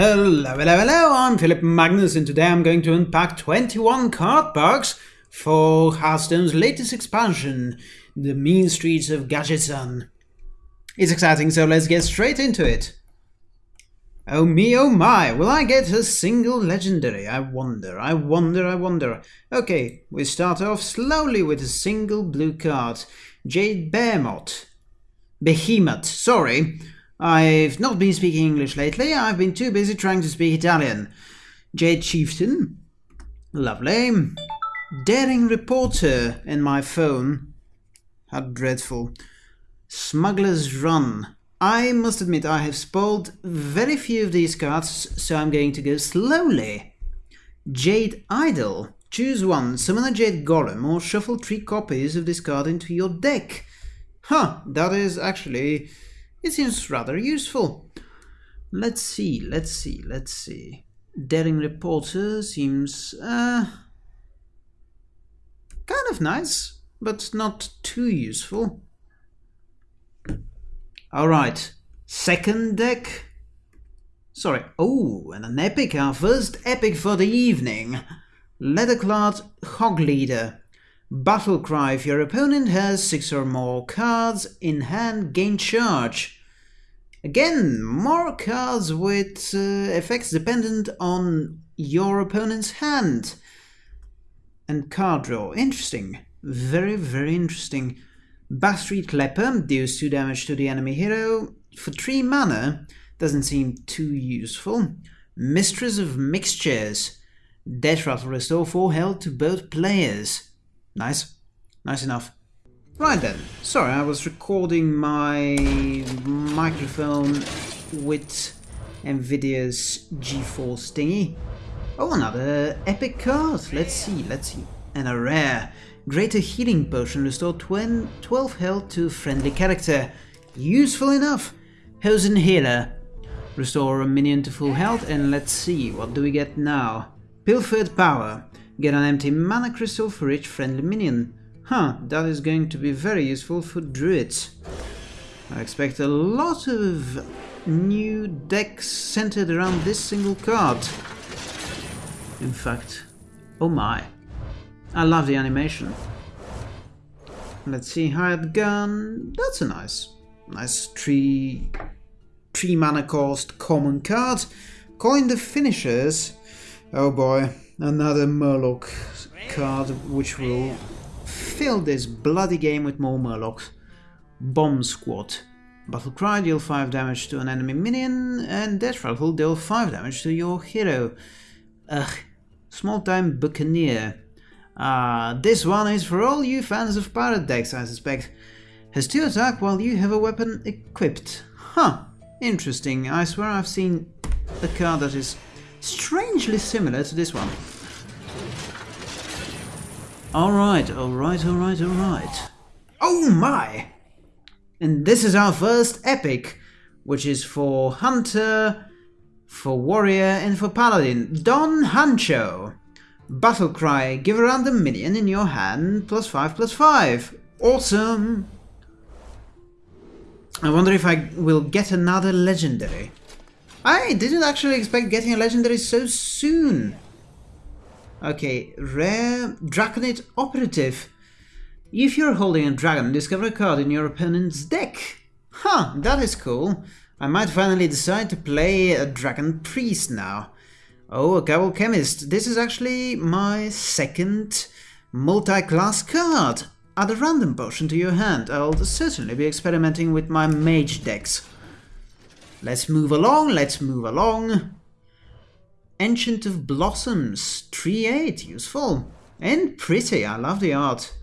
Hello, hello, hello, I'm Philip Magnus and today I'm going to unpack 21 card packs for Hearthstone's latest expansion, The Mean Streets of Gadgetzan. It's exciting, so let's get straight into it. Oh me, oh my, will I get a single legendary? I wonder, I wonder, I wonder. Okay, we start off slowly with a single blue card. Jade Behemoth. Behemoth, sorry. I've not been speaking English lately, I've been too busy trying to speak Italian. Jade Chieftain. Lovely. Daring Reporter in my phone. How dreadful. Smuggler's Run. I must admit I have spoiled very few of these cards, so I'm going to go slowly. Jade Idol. Choose one, summon a Jade Golem or shuffle three copies of this card into your deck. Huh, that is actually it seems rather useful. Let's see, let's see, let's see. Daring Reporter seems uh, kind of nice, but not too useful. Alright, second deck. Sorry, oh, and an epic, our first epic for the evening. Leatherclad Hog Leader. Battle cry if your opponent has 6 or more cards in hand, gain charge. Again, more cards with uh, effects dependent on your opponent's hand. And card draw. Interesting. Very, very interesting. Backstreet Leper deals 2 damage to the enemy hero. For 3 mana, doesn't seem too useful. Mistress of Mixtures. Death Rattle restore 4 health to both players. Nice. Nice enough. Right then. Sorry, I was recording my microphone with Nvidia's GeForce thingy. Oh, another epic card. Let's see, let's see. And a rare. Greater Healing Potion restore 12 health to friendly character. Useful enough. Hozen Healer. Restore a minion to full health and let's see, what do we get now? Pilfered Power. Get an empty mana crystal for each friendly minion. Huh, that is going to be very useful for druids. I expect a lot of new decks centered around this single card. In fact, oh my. I love the animation. Let's see, hired gun. That's a nice, nice three, three mana cost common card. Coin the finishers. Oh boy, another Murloc card which will fill this bloody game with more Murlocs. Bomb Squad. Battle Cry deal 5 damage to an enemy minion and Death Rattle deal 5 damage to your hero. Ugh, small time Buccaneer. Ah, uh, this one is for all you fans of pirate decks, I suspect. Has 2 attack while you have a weapon equipped. Huh, interesting. I swear I've seen a card that is strangely similar to this one. Alright, alright, alright, alright. Oh my! And this is our first epic, which is for Hunter, for Warrior, and for Paladin. Don Han'Cho. Battle Cry, give a random minion in your hand, plus 5, plus 5. Awesome! I wonder if I will get another legendary. I didn't actually expect getting a legendary so soon. Okay, rare Draconid Operative. If you're holding a dragon, discover a card in your opponent's deck. Huh, that is cool. I might finally decide to play a Dragon Priest now. Oh, a Kabal Chemist. This is actually my second multi-class card. Add a random potion to your hand. I'll certainly be experimenting with my mage decks. Let's move along, let's move along. Ancient of Blossoms, 3-8, useful. And pretty, I love the art.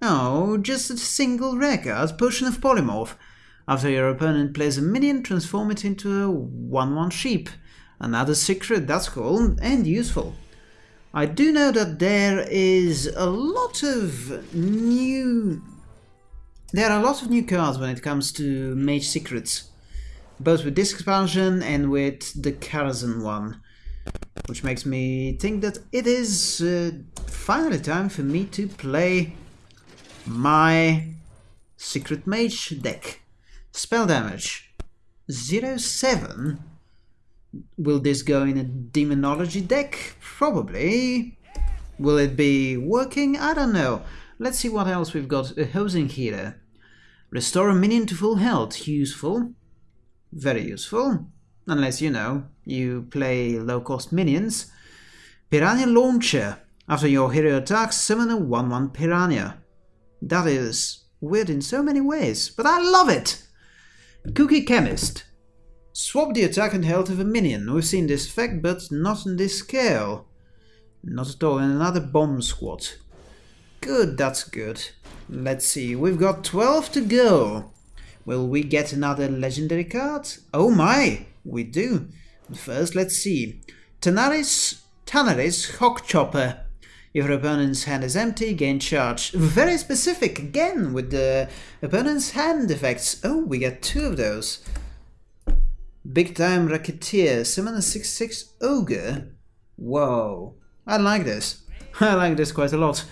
Oh, just a single record, Potion of Polymorph. After your opponent plays a minion, transform it into a 1-1 sheep. Another secret, that's cool and useful. I do know that there is a lot of new there are a lot of new cards when it comes to Mage Secrets, both with this expansion and with the Karazhan one, which makes me think that it is uh, finally time for me to play my Secret Mage deck. Spell damage 07. Will this go in a demonology deck? Probably. Will it be working? I don't know. Let's see what else we've got. A Hozen Healer. Restore a minion to full health. Useful. Very useful. Unless, you know, you play low-cost minions. Piranha Launcher. After your hero attacks, summon a 1-1 Piranha. That is weird in so many ways, but I love it! Kooky Chemist. Swap the attack and health of a minion. We've seen this effect, but not on this scale. Not at all. Another bomb squad. Good, that's good. Let's see, we've got 12 to go. Will we get another legendary card? Oh my, we do. First, let's see. Tanaris, Tanaris Hogchopper. If your opponent's hand is empty, gain charge. Very specific, again, with the opponent's hand effects. Oh, we get two of those. Big Time Racketeer, summon a 6-6 Ogre. Whoa, I like this. I like this quite a lot.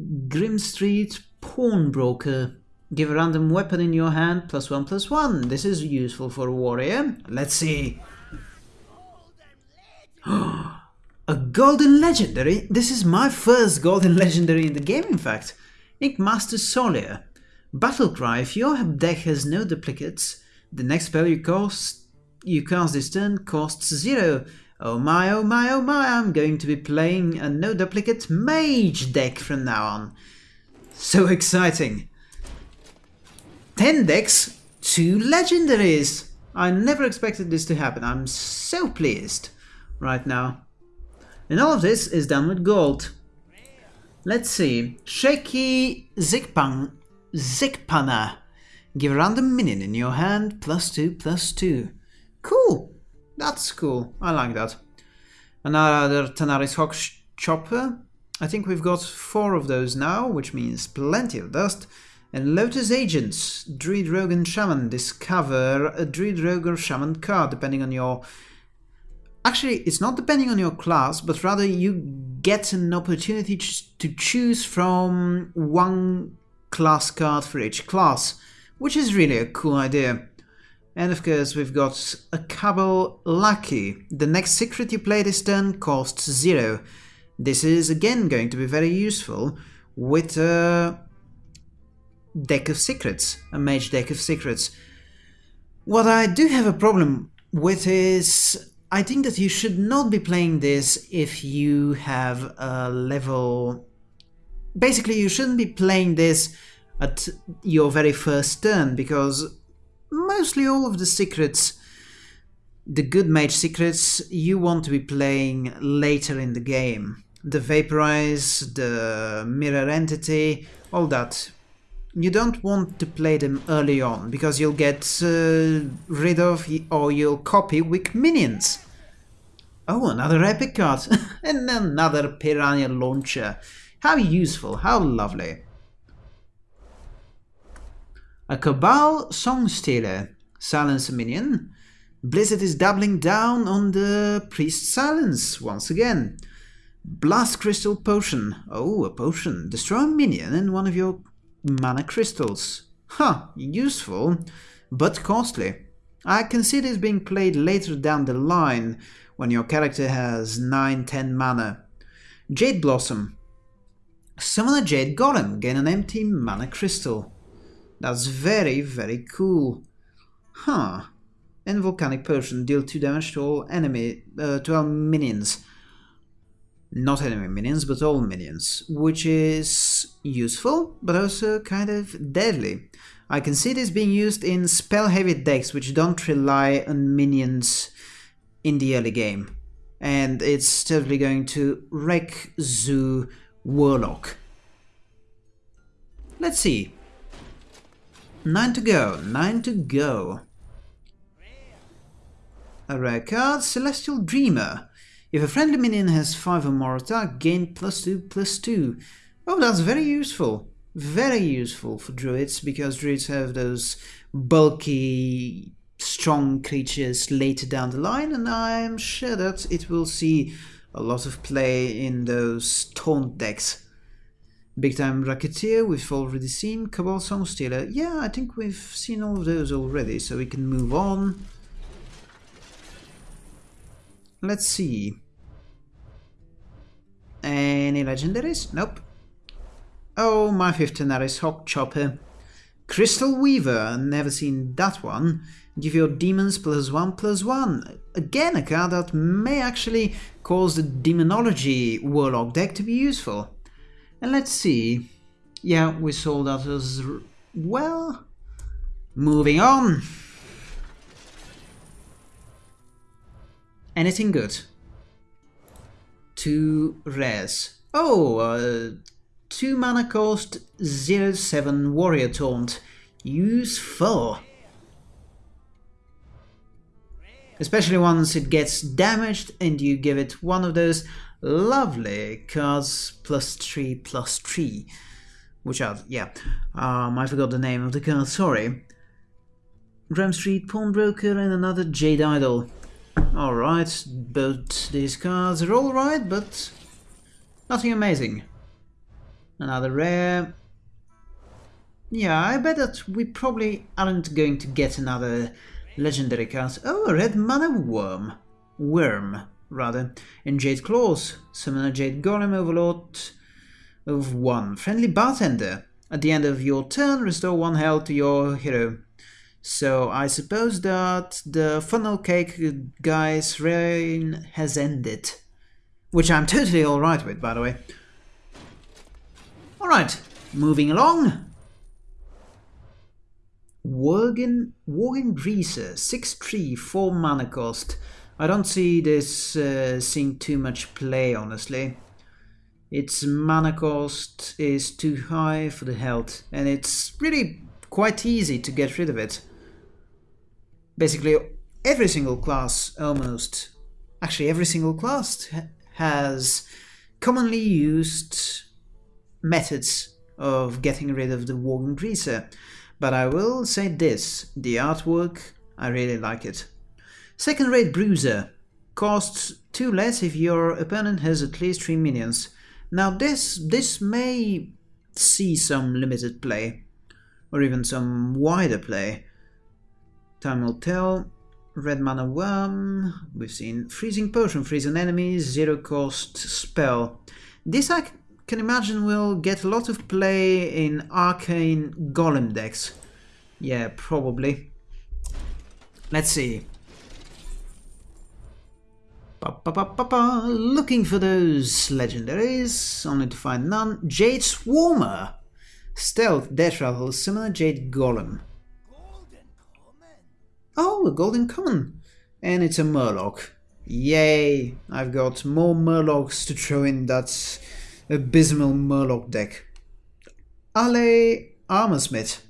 Grimestreet Pawnbroker. Give a random weapon in your hand, plus one, plus one. This is useful for a warrior. Let's see. a golden legendary? This is my first golden legendary in the game, in fact. Inkmaster Solia. Battlecry. If your deck has no duplicates, the next spell you cast you cast this turn costs zero. Oh my, oh my, oh my, I'm going to be playing a no duplicate mage deck from now on. So exciting. 10 decks, 2 legendaries. I never expected this to happen. I'm so pleased right now. And all of this is done with gold. Let's see. Shaky Zigpang, Zigpana. Give a random minion in your hand, plus 2, plus 2. Cool. That's cool. I like that. Another Tanaris Hawk Chopper. I think we've got four of those now, which means plenty of dust. And Lotus Agents, Druid Rogue and Shaman. Discover a Druid Rogue or Shaman card, depending on your... Actually, it's not depending on your class, but rather you get an opportunity to choose from one class card for each class, which is really a cool idea. And of course we've got a Kabal Lackey. The next secret you play this turn costs zero. This is again going to be very useful with a deck of secrets, a mage deck of secrets. What I do have a problem with is I think that you should not be playing this if you have a level... Basically, you shouldn't be playing this at your very first turn, because mostly all of the secrets, the good mage secrets, you want to be playing later in the game. The Vaporize, the Mirror Entity, all that you don't want to play them early on, because you'll get uh, rid of or you'll copy weak minions. Oh, another epic card! and another Piranha Launcher. How useful, how lovely. A Kabal Songstealer. Silence minion. Blizzard is doubling down on the Priest Silence once again. Blast Crystal Potion. Oh, a potion. Destroy a minion and one of your mana crystals. Huh, useful, but costly. I can see this being played later down the line, when your character has 9-10 mana. Jade Blossom. Summon a Jade Golem, gain an empty mana crystal. That's very, very cool. Huh. And Volcanic Potion, deal 2 damage to all enemy, uh, to all minions not enemy minions, but all minions, which is useful, but also kind of deadly. I can see this being used in spell-heavy decks which don't rely on minions in the early game, and it's totally going to wreck Zoo Warlock. Let's see. Nine to go, nine to go. A rare card, Celestial Dreamer. If a friendly minion has 5 or more attack, gain plus 2 plus 2. Oh, that's very useful. Very useful for druids, because druids have those bulky, strong creatures later down the line, and I am sure that it will see a lot of play in those taunt decks. Big Time Racketeer we've already seen. Kabal Songstealer. Yeah, I think we've seen all of those already, so we can move on. Let's see. Any legendaries? Nope. Oh, my fifth Tanaris Hogchopper. Crystal Weaver, never seen that one. Give your demons plus one plus one. Again, a card that may actually cause the Demonology Warlock deck to be useful. And let's see. Yeah, we saw that as well. Moving on. Anything good? Two res. Oh, uh, 2 mana cost 07 Warrior Taunt. Use 4. Especially once it gets damaged and you give it one of those lovely cards plus 3 plus 3. Which are, yeah, um, I forgot the name of the card, sorry. Grimestreet Pawnbroker and another Jade Idol. Alright, but these cards are alright, but nothing amazing. Another rare. Yeah, I bet that we probably aren't going to get another legendary card. Oh, a red mana worm. Worm, rather. And Jade Claws. Summon a Jade Golem Overlord of 1. Friendly Bartender. At the end of your turn, restore 1 health to your hero. So I suppose that the funnel cake guy's reign has ended. Which I'm totally alright with, by the way. Alright, moving along. Worgen, Worgen Greaser, 6-3, 4 mana cost. I don't see this uh, seeing too much play, honestly. Its mana cost is too high for the health, and it's really quite easy to get rid of it. Basically, every single class, almost, actually every single class has commonly used methods of getting rid of the Worgen Greaser, but I will say this, the artwork, I really like it. Second rate Bruiser, costs 2 less if your opponent has at least 3 minions. Now this, this may see some limited play, or even some wider play. Time will tell. Red Mana Worm, we've seen Freezing Potion, freeze an enemy, zero cost spell. This I can imagine we'll get a lot of play in arcane golem decks. Yeah, probably. Let's see. Ba -ba -ba Looking for those legendaries, only to find none. Jade Swarmer! Stealth, Death Rattle, similar Jade Golem. Oh, a Golden Common! And it's a Murloc. Yay! I've got more Murlocs to throw in that abysmal Murloc deck. Alley Armorsmith.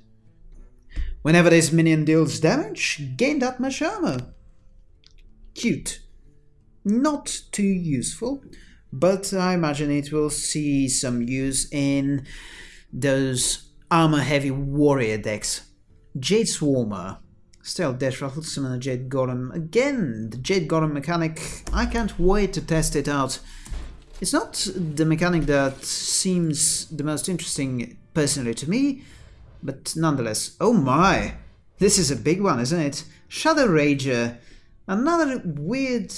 Whenever this minion deals damage, gain that much armor. Cute. Not too useful, but I imagine it will see some use in those armor-heavy warrior decks. Jade Swarmer. Still, Death Rattle, summon a Jade Golem. Again, the Jade Golem mechanic, I can't wait to test it out. It's not the mechanic that seems the most interesting personally to me, but nonetheless. Oh my! This is a big one, isn't it? Shadow Rager. Another weird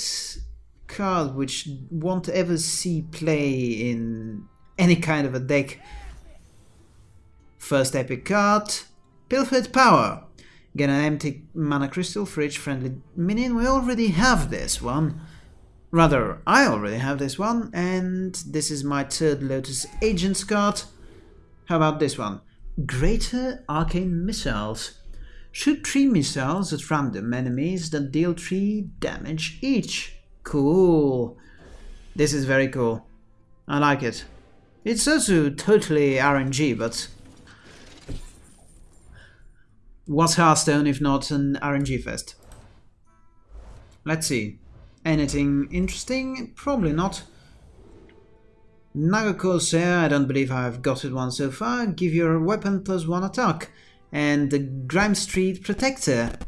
card which won't ever see play in any kind of a deck. First epic card, Pilfered Power. Get an empty mana crystal for each friendly minion. We already have this one. Rather, I already have this one, and this is my third Lotus Agents card. How about this one? Greater Arcane Missiles. Shoot 3 missiles at random enemies that deal 3 damage each. Cool. This is very cool. I like it. It's also totally RNG, but... What's Hearthstone if not an RNG fest? Let's see. Anything interesting? Probably not. Naga Corsair, I don't believe I've got it one so far. Give your weapon plus one attack. And the Grimestreet Protector.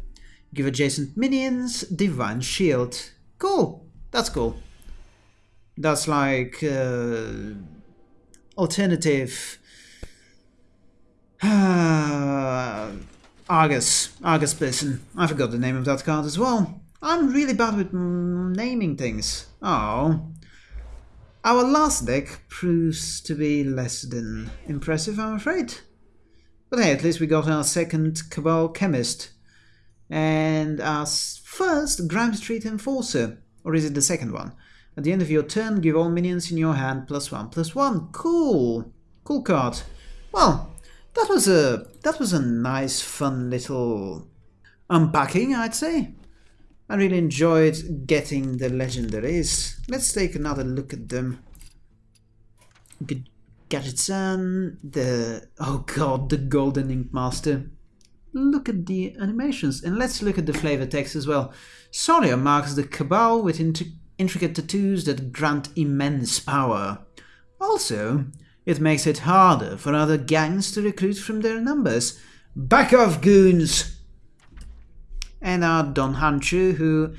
Give adjacent minions Divine Shield. Cool. That's cool. That's like uh, alternative uh, Argus, Argus person. I forgot the name of that card as well. I'm really bad with naming things. Oh. Our last deck proves to be less than impressive, I'm afraid. But hey, at least we got our second Kabal Chemist. And our first Grimestreet Enforcer. Or is it the second one? At the end of your turn, give all minions in your hand plus one plus one. Cool. Cool card. Well, that was a that was a nice, fun little unpacking, I'd say. I really enjoyed getting the legendaries. Let's take another look at them. Good Gadgetzan, the oh god, the Golden Ink Master. Look at the animations, and let's look at the flavor text as well. Solia marks the Kabal with intricate tattoos that grant immense power. Also, it makes it harder for other gangs to recruit from their numbers. Back off, goons! And our Don Han'Cho, who...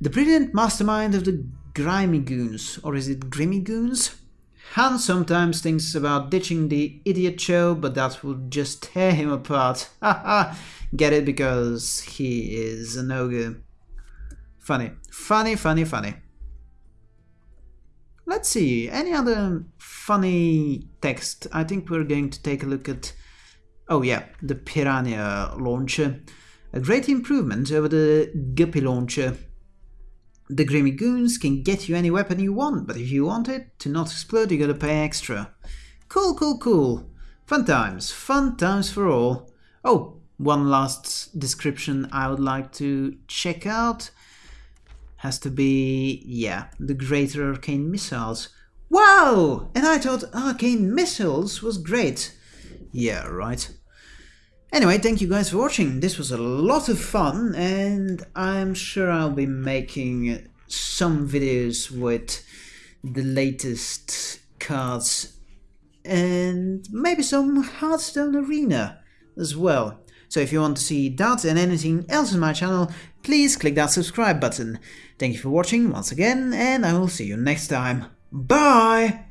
The brilliant mastermind of the Grimy Goons, or is it Grimmy Goons? Han sometimes thinks about ditching the idiot show, but that would just tear him apart. Haha! Get it because he is an ogre. Funny. Funny, funny, funny. Let's see, any other funny text? I think we're going to take a look at, oh yeah, the Piranha launcher. A great improvement over the Guppy launcher. The Grimy Goons can get you any weapon you want, but if you want it to not explode, you gotta pay extra. Cool, cool, cool. Fun times, fun times for all. Oh, one last description I would like to check out has to be, yeah, the Greater Arcane Missiles. Wow! And I thought Arcane Missiles was great. Yeah, right. Anyway, thank you guys for watching. This was a lot of fun, and I'm sure I'll be making some videos with the latest cards and maybe some Hearthstone Arena as well. So if you want to see that and anything else on my channel, please click that subscribe button. Thank you for watching once again, and I will see you next time. Bye!